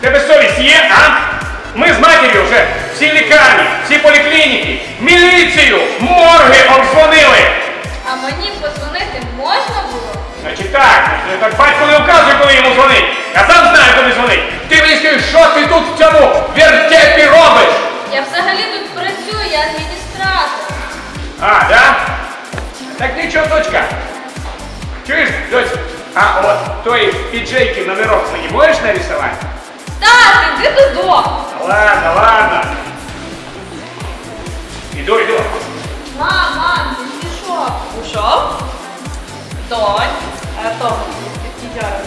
ТБ совесть е, а? Мы с матерью вже всі лікарні, всі поліклініки, міліцію, морги обзвонили. А мені подзвонити можна було? Значить так, так батько не вказує, коли йому дзвонить. Я сам знаю, коли дзвонить. Ти мені що ти тут в цьому вертепі робиш? Я взагалі тут працюю, я адміністратор. А, да? Так нічого, дочка. Чуєш, дочка? А от той піджейки номерок мені можеш нарисувати? можешь нарисовать? Так, іди додому. Ладно, ладно. Иду, иду. Мам, мам, ти пішов. Ушов? Донь. А то тітяра